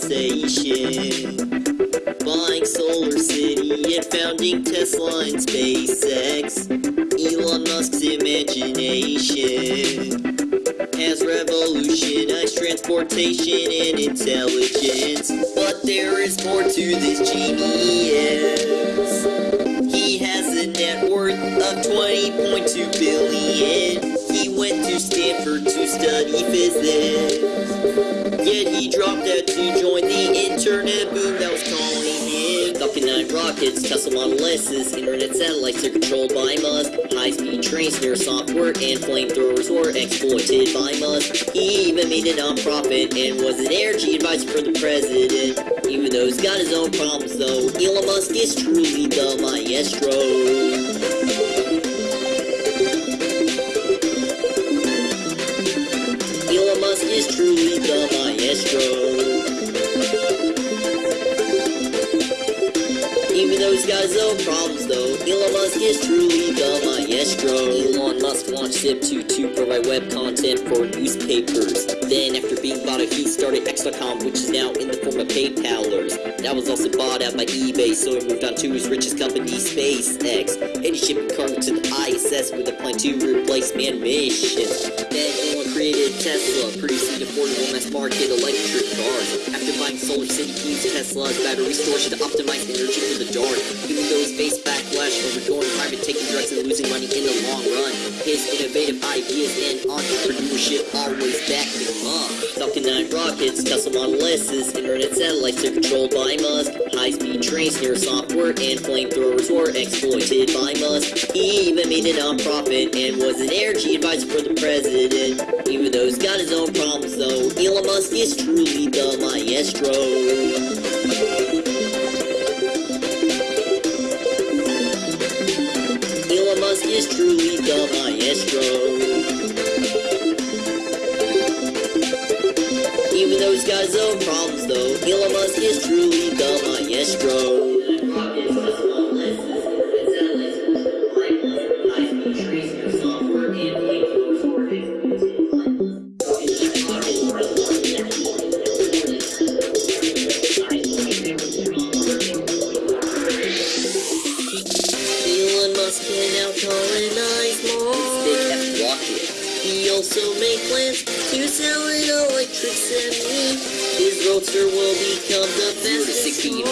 sensation. Buying Solar City and founding Tesla and SpaceX. Elon Musk's imagination has revolutionized transportation and intelligence. But there is more to this genius. He has a net worth of 20.2 billion. He went to Stanford to study physics. Yet he dropped out to join the internet boom that was him. Falcon 9 rockets, Tesla Model S's, internet satellites are controlled by Musk. High-speed trains near software and flamethrowers were exploited by Musk. He even made a non-profit and was an energy advisor for the president. Even though he's got his own problems though, Elon Musk is truly the maestro. Own problems though, Elon Musk is truly the maestro. Elon Musk launched Zip2 to provide web content for newspapers. Then after being bought out, he started X.com, which is now in the form of PayPalers. That was also bought out by eBay, so he moved on to his richest company, SpaceX. And he shipped cargo to the ISS with a plan to replace manned missions. Then Elon created Tesla, producing affordable mass market electric cars. After buying Solar City, he used Tesla's battery storage to optimize energy for the dark. Losing money in the long run, his innovative ideas and entrepreneurship always backed him up. Falcon 9 rockets, Tesla Model S's, internet satellites are controlled by Musk. High-speed trains near software and flamethrowers were exploited by Musk. He even made a non-profit and was an energy advisor for the president. Even though he's got his own problems though, Elon Musk is truly the maestro. Is truly the maestro. Even though he's got his own problems though, Elon Musk is truly the maestro. He also made plans to sell an electric semi. His roadster will become the fastest 61.9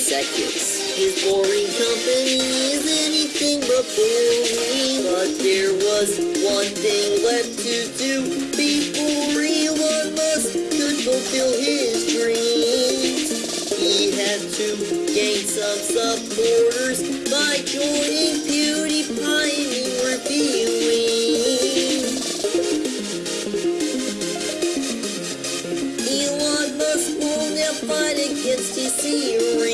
seconds. His boring company is anything but boring. But there was one thing left to do before Elon Musk could fulfill his dreams. He had to gain some supporters by joining Now fight against his heroes.